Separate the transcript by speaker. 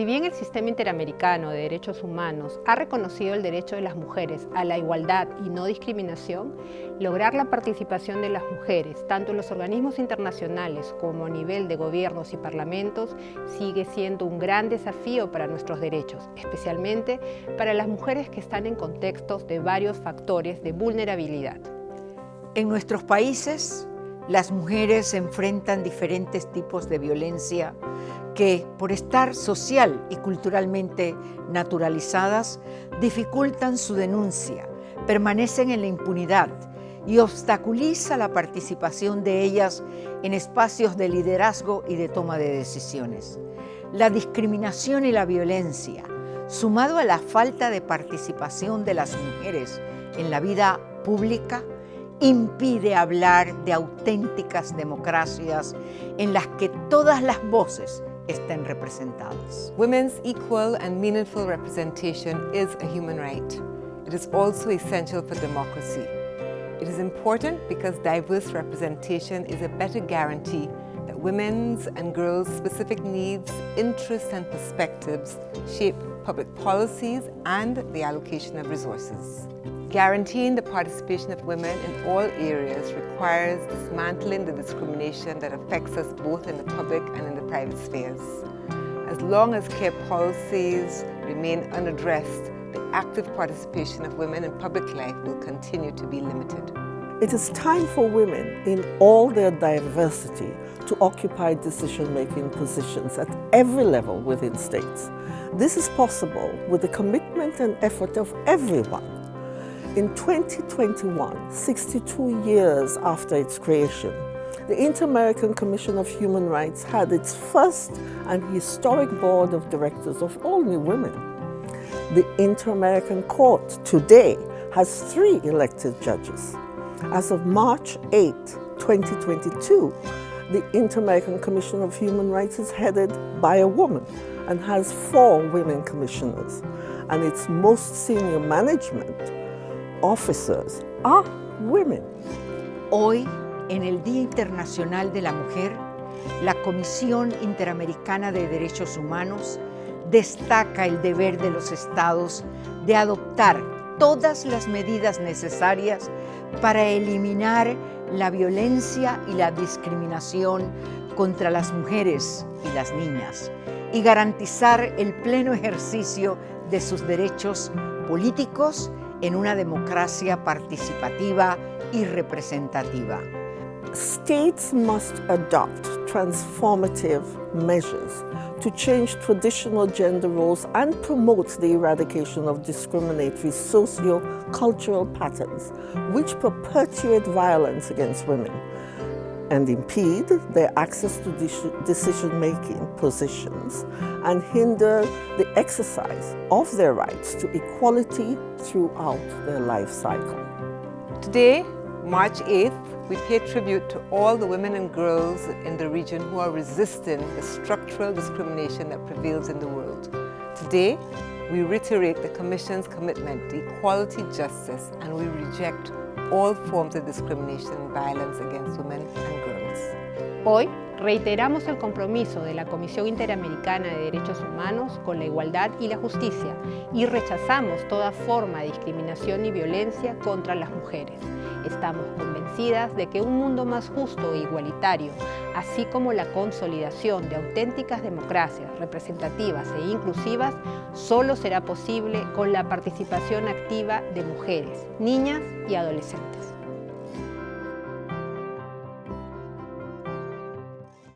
Speaker 1: Si bien el sistema interamericano de derechos humanos ha reconocido el derecho de las mujeres a la igualdad y no discriminación, lograr la participación de las mujeres, tanto en los organismos internacionales como a nivel de gobiernos y parlamentos, sigue siendo un gran desafío para nuestros derechos, especialmente para las mujeres que están en contextos de varios factores de vulnerabilidad.
Speaker 2: En nuestros países, las mujeres enfrentan diferentes tipos de violencia que, por estar social y culturalmente naturalizadas, dificultan su denuncia, permanecen en la impunidad y obstaculiza la participación de ellas en espacios de liderazgo y de toma de decisiones. La discriminación y la violencia, sumado a la falta de participación de las mujeres en la vida pública, impide hablar de auténticas democracias en las que todas las voces estén representadas.
Speaker 3: Women's equal and meaningful representation is a human right. It is also essential for democracy. It is important because diverse representation is a better guarantee that women's and girls' specific needs, interests and perspectives shape public policies and the allocation of resources. Guaranteeing the participation of women in all areas requires dismantling the discrimination that affects us both in the public and in the private spheres. As long as care policies remain unaddressed, the active participation of women in public life will continue to be limited.
Speaker 4: It is time for women in all their diversity to occupy decision-making positions at every level within states. This is possible with the commitment and effort of everyone in 2021, 62 years after its creation, the Inter-American Commission of Human Rights had its first and historic board of directors of new women. The Inter-American Court today has three elected judges. As of March 8, 2022, the Inter-American Commission of Human Rights is headed by a woman and has four women commissioners, and its most senior management officers are women.
Speaker 2: Hoy, en el Día Internacional de la Mujer, la Comisión Interamericana de Derechos Humanos destaca el deber de los estados de adoptar todas las medidas necesarias para eliminar la violencia y la discriminación contra las mujeres y las niñas y garantizar el pleno ejercicio de sus derechos políticos en una democracia participativa y representativa.
Speaker 4: States must adopt transformative measures to change traditional gender roles and promote the eradication of discriminatory socio-cultural patterns which perpetuate violence against women and impede their access to decision-making positions and hinder the exercise of their rights to equality throughout their life cycle.
Speaker 3: Today, March 8th, we pay tribute to all the women and girls in the region who are resisting the structural discrimination that prevails in the world. Today, we reiterate the Commission's commitment to equality, justice, and we reject all forms of discrimination and violence against women and girls.
Speaker 1: Hoy reiteramos el compromiso de la Comisión Interamericana de Derechos Humanos con la igualdad y la justicia y rechazamos toda forma de discriminación y violencia contra las mujeres. Estamos convencidas de que un mundo más justo e igualitario, así como la consolidación de auténticas democracias representativas e inclusivas, solo será posible con la participación activa de mujeres, niñas y adolescentes.